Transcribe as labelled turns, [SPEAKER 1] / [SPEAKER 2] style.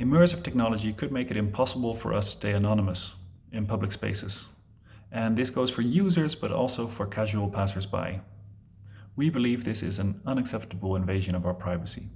[SPEAKER 1] Immersive technology could make it impossible for us to stay anonymous in public spaces. And this goes for users, but also for casual passersby. We believe this is an unacceptable invasion of our privacy.